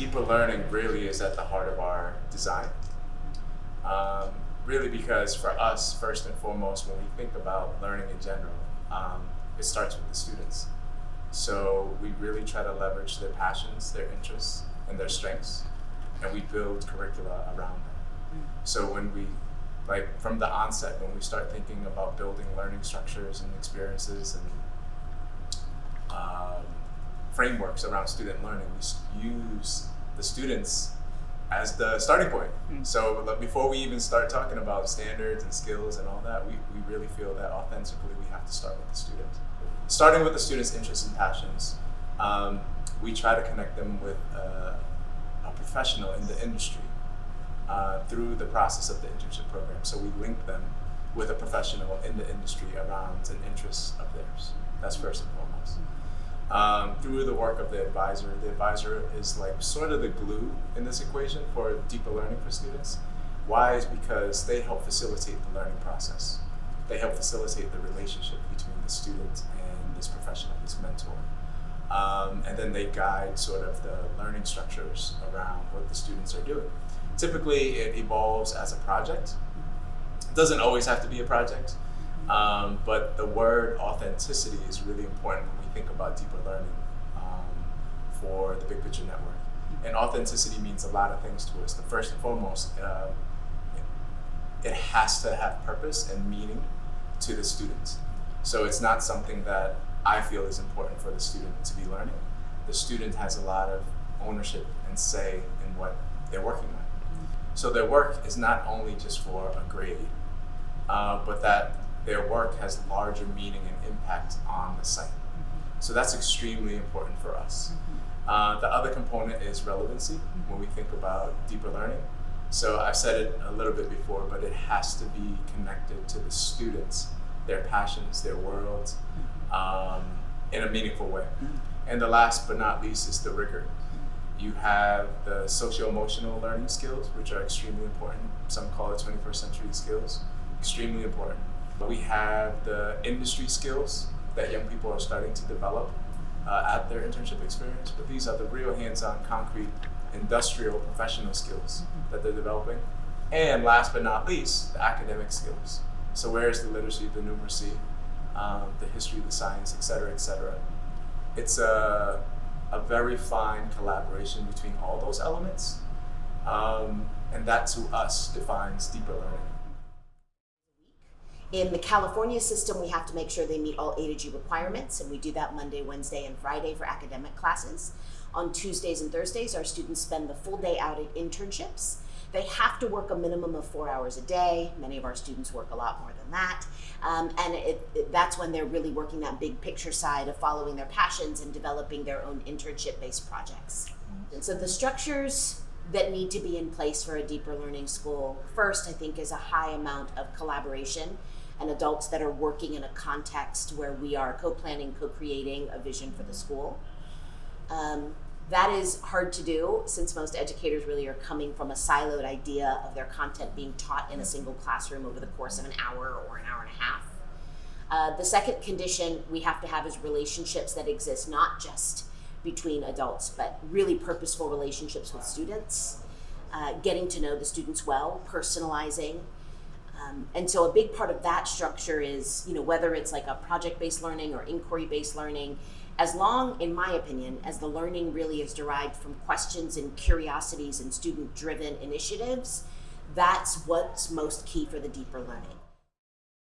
Deeper learning really is at the heart of our design. Um, really because for us, first and foremost, when we think about learning in general, um, it starts with the students. So we really try to leverage their passions, their interests, and their strengths, and we build curricula around them. So when we, like from the onset, when we start thinking about building learning structures and experiences and um, frameworks around student learning, we use the students as the starting point. Mm. So before we even start talking about standards and skills and all that, we, we really feel that authentically we have to start with the student. Starting with the student's interests and passions, um, we try to connect them with uh, a professional in the industry uh, through the process of the internship program. So we link them with a professional in the industry around an interest of theirs. That's first. Um, through the work of the advisor, the advisor is like sort of the glue in this equation for deeper learning for students. Why is because they help facilitate the learning process. They help facilitate the relationship between the student and this professional, this mentor. Um, and then they guide sort of the learning structures around what the students are doing. Typically, it evolves as a project. It doesn't always have to be a project, um, but the word authenticity is really important think about deeper learning um, for the Big Picture Network. And authenticity means a lot of things to us. The first and foremost, uh, it, has to have purpose and meaning to the student. So it's not something that I feel is important for the student to be learning. The student has a lot of ownership and say in what they're working on. So their work is not only just for a grade, uh, but that their work has larger meaning and impact on the site. So that's extremely important for us. Uh, the other component is relevancy when we think about deeper learning. So I've said it a little bit before, but it has to be connected to the students, their passions, their worlds, um, in a meaningful way. And the last but not least is the rigor. You have the socio-emotional learning skills, which are extremely important. Some call it 21st century skills, extremely important. We have the industry skills that young people are starting to develop uh, at their internship experience, but these are the real hands-on, concrete, industrial, professional skills that they're developing. And last but not least, the academic skills. So where is the literacy, the numeracy, um, the history, the science, et cetera, et cetera. It's a, a very fine collaboration between all those elements. Um, and that to us defines deeper learning. In the California system, we have to make sure they meet all A to G requirements, and we do that Monday, Wednesday, and Friday for academic classes. On Tuesdays and Thursdays, our students spend the full day out at internships. They have to work a minimum of four hours a day. Many of our students work a lot more than that. Um, and it, it, that's when they're really working that big picture side of following their passions and developing their own internship-based projects. And so the structures that need to be in place for a deeper learning school, first, I think, is a high amount of collaboration and adults that are working in a context where we are co-planning, co-creating a vision for the school. Um, that is hard to do since most educators really are coming from a siloed idea of their content being taught in a single classroom over the course of an hour or an hour and a half. Uh, the second condition we have to have is relationships that exist not just between adults, but really purposeful relationships with students, uh, getting to know the students well, personalizing. Um, and so a big part of that structure is, you know, whether it's like a project-based learning or inquiry-based learning, as long, in my opinion, as the learning really is derived from questions and curiosities and student-driven initiatives, that's what's most key for the deeper learning.